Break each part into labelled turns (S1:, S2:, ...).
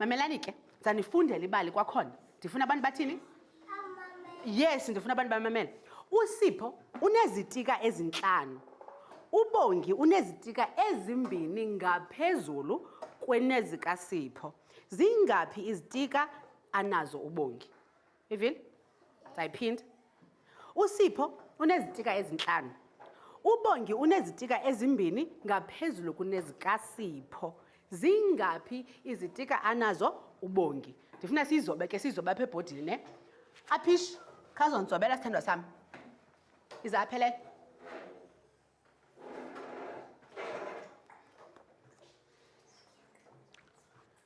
S1: mamelani ke zanifundela ibali kwakhona ndifuna abantu bathini yes ndifuna abantu bamamele usipho unezitika ezintlanu ubongi unezitika ezimbini ngaphezulu kwenezikasipho zingaphi izitika anazo ubongi ivile ndizayiphinda usipho unezitika ezintlanu ubongi unezitika ezimbini ngaphezulu kunezikasipho zingaphi izitika anazo ubongi ndifuna sizobe ke sizobe apha ebhodini ne aphish khazonzobela sithandwa sam ize aphelele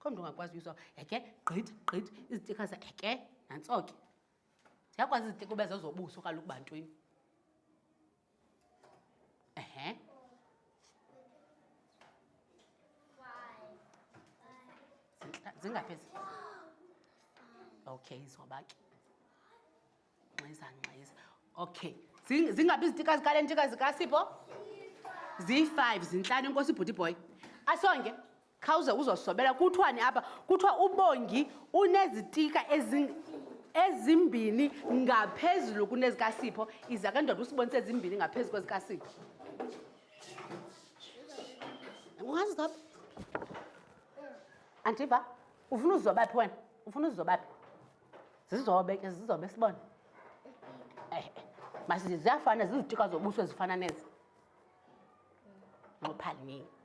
S1: kho mntu ungakwazi uyiswa eke gqit gqit izitika ze eke nantso ke ziyakwazi izitika ube zezobuso kaloku bantwini ehe zingaphezulu okay zoba ke ngxiza ngxiza okay zingabi izitika zikale ntika zikasipho ziyi-five zintlanu inkosi ibhuti boy asonge khawuze uzosobela kuthiwani apha kuthiwa ubongi unezitika ezimbini ngaphezulu kunezikasipho iza ke ndoda usibonisa ezimbini ngaphezu kwezikasipho ungazi zaba andiva ufuna uzizobaphi wena ufuna uzizobaphi zizobe ke zizobe sibone eh, eh. masithi ziyafana zizitika zobuso ezifana nezi nqophaliniki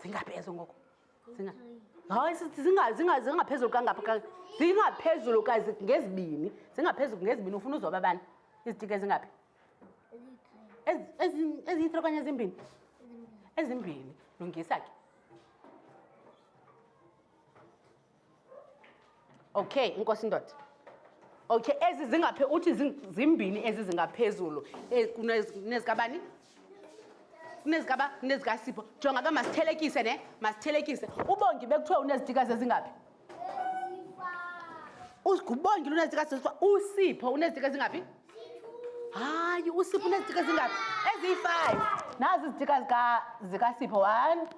S1: zingaphi ezo ngoku hayi zingaphezulu kangapha zingaphezulu ngezibini zingaphezulu ngezibini ufuna uzoba bani izitiki ezingaphi eziyi-three okanye ezimbini ezimbini lungisa ke okay inkosi indoda okay ezi zingaphe uthi zimbini ezi zingaphezulu e, kunezikabani kunezikaba kunezikasipho jonga ke masithelekise ne masithelekise ubongi bekuthiwa unezitikazi ezingaphi ngubongile unezitika zezithiwa usipho unezitika ezingaphi hayi usipho unezitika ezingaphi eziyi-five nazi izitika zikasipho one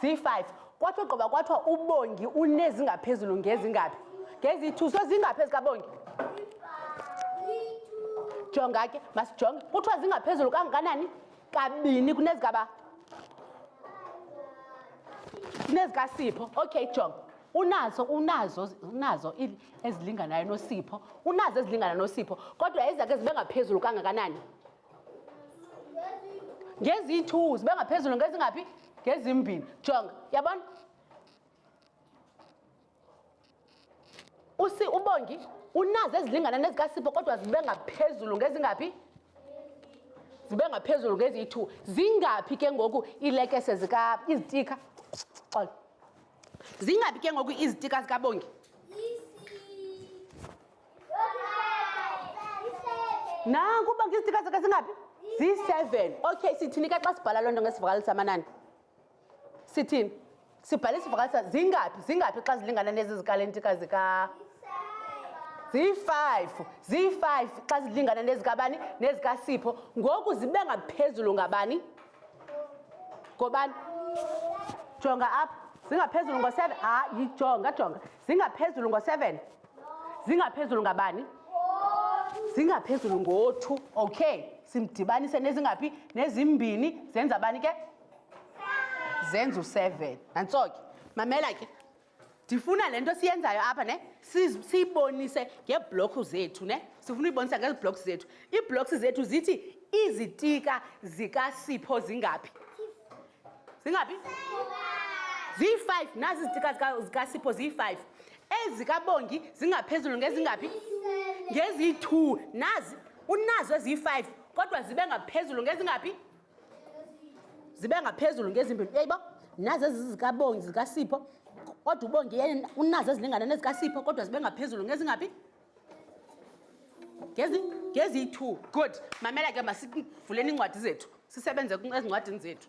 S1: ziyi-5 kwathi ogqiba kwathiwa ubongi unezingaphezulu ngezingaphi ngeziyi-2 so zingaphezu kabongi jonga ke masijonge kuthiwa zingaphezulu kangakanani kabini kunezikaba kunezikasipho okay jonga unazo unazo unazo ezilinganayo nosipho unazo ezilingana nosipho kodwa ezakhe zibe ngaphezulu kangakanani ngeziyi-two zibe ngaphezulu ngezingaphi ngezimbini jonga yabona usi ubongi unazo ezilingana nezikasipho kodwa zibe ngaphezulu ngezingaphi zibe ngaphezulu ngeziyi-two zingaphi ke ngoku iilekese zika izitika xola zingaphi ke ngoku izitika zikabongi nanku uba ngisitika sakhe singaphi ziyi-seven okay sithini ke xa sibhala loo nto ngesivakalisa amanani sithini sibhala isivakalisa zingaphi zingaphi xa zilingana nezi zikalentika zika ziyi-five ziyi-five xa zilingana nezikabani nezikasipho ngoku zibe ngaphezulu ngabani ngobani jonga apha zingaphezulu ngo-seven hayi jonga jonga zingaphezulu ngo-seven zingaphezulu ngabani zingaphezulu ngo-two okay simdibanise nezingaphi nezimbini zenza abani ke zenza u-seven nantso ke mamela ke ndifuna le nto siyenzayo apha ne siyibonise ngeeblokhu zethu ne sifuna uyibonisa ngezi blokhu zethu iiblokhu zethu zithi izitika zikasipho zingaphi zingaphi ziyi-five nazi izitika zikasipho ziyi-five ezikabongi zingaphezulu ngezingaphi ngeziyi-two nazi unazo eziyi-five kodwa zibe ngaphezulu ngezingaphi zibe ngaphezulu ngezimbini uyayibo nazi ezizikabongi zikasipho kodwa ubongi unazo ezilingana nezikasipho kodwa zibe ngaphezulu ngezingaphi ngezi ngezi yi-two good mamela ke masivuleni iincwadi zethu sisebenze ezincwadini zethu